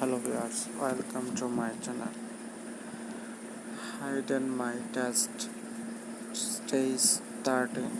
hello viewers welcome to my channel hidden my test stage starting.